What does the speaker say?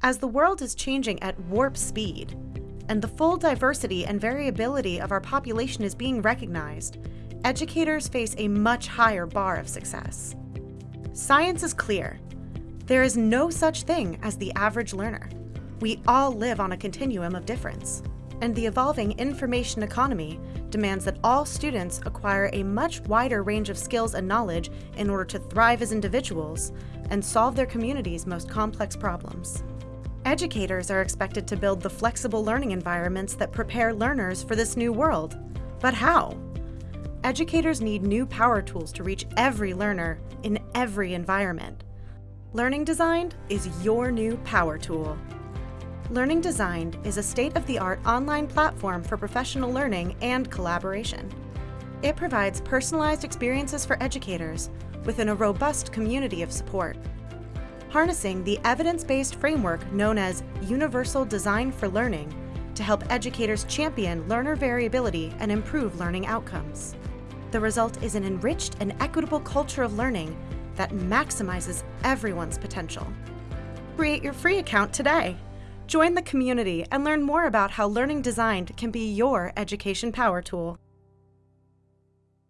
As the world is changing at warp speed, and the full diversity and variability of our population is being recognized, educators face a much higher bar of success. Science is clear. There is no such thing as the average learner. We all live on a continuum of difference, and the evolving information economy demands that all students acquire a much wider range of skills and knowledge in order to thrive as individuals and solve their community's most complex problems. Educators are expected to build the flexible learning environments that prepare learners for this new world. But how? Educators need new power tools to reach every learner in every environment. Learning Designed is your new power tool. Learning Designed is a state-of-the-art online platform for professional learning and collaboration. It provides personalized experiences for educators within a robust community of support. Harnessing the evidence-based framework known as Universal Design for Learning to help educators champion learner variability and improve learning outcomes. The result is an enriched and equitable culture of learning that maximizes everyone's potential. Create your free account today. Join the community and learn more about how Learning Designed can be your education power tool.